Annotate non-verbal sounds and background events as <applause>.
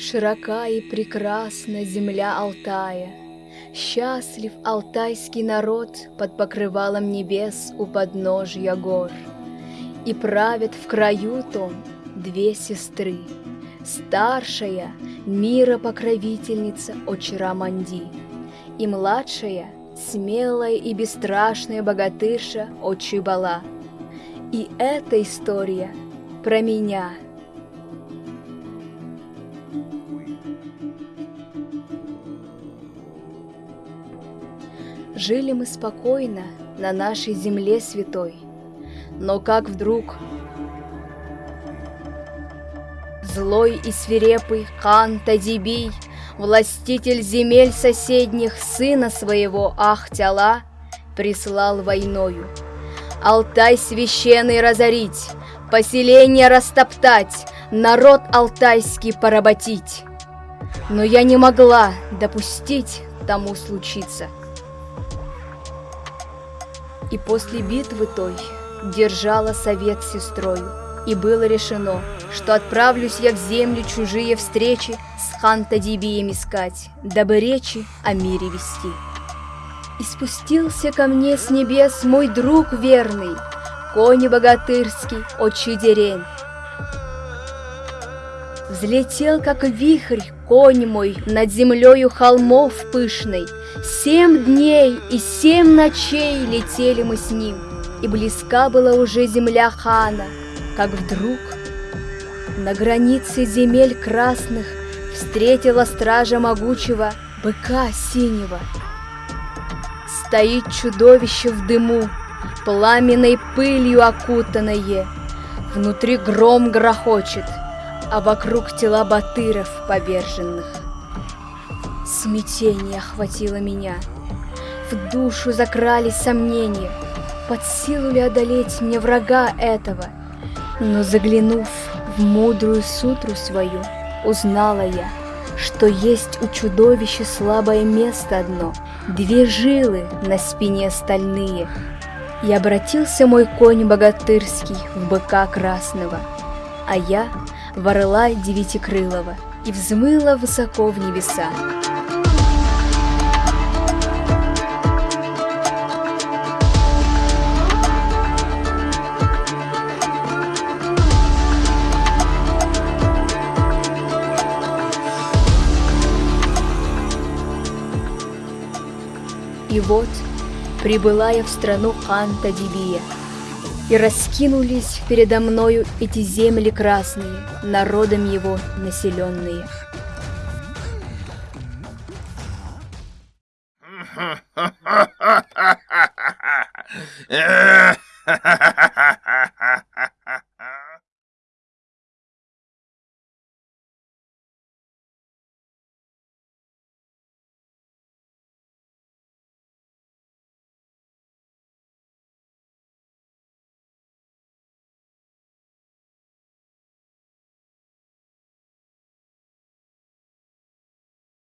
Широка и прекрасна земля Алтая, Счастлив алтайский народ Под покрывалом небес у подножья гор. И правят в краю том две сестры, Старшая — мира покровительница Очараманди, И младшая — смелая и бесстрашная богатырша Очибала. И эта история про меня — Жили мы спокойно на нашей земле святой, но как вдруг Злой и свирепый хан Тадибий, Властитель земель соседних, Сына своего Ахтяла, Прислал войною. Алтай священный разорить, Поселение растоптать, Народ алтайский поработить. Но я не могла допустить тому случиться — и после битвы той держала совет с сестрою, и было решено, что отправлюсь я в землю чужие встречи с Хантадибием искать, дабы речи о мире вести. И спустился ко мне с небес мой друг верный, конь богатырский, отчий дерень. Взлетел, как вихрь, конь мой над землею холмов пышной, Семь дней и семь ночей летели мы с ним, И близка была уже земля хана, Как вдруг на границе земель красных Встретила стража могучего быка синего. Стоит чудовище в дыму, Пламенной пылью окутанное, Внутри гром грохочет, А вокруг тела батыров поверженных. Смятение охватило меня. В душу закрались сомнения, под силу ли одолеть мне врага этого. Но заглянув в мудрую сутру свою, узнала я, что есть у чудовища слабое место одно, две жилы на спине стальные. И обратился мой конь богатырский в быка красного, а я в орла девятикрылого и взмыла высоко в небеса. И вот прибыла я в страну Ханта Дибия, И раскинулись передо мною эти земли красные, Народом его населенные. <laughs>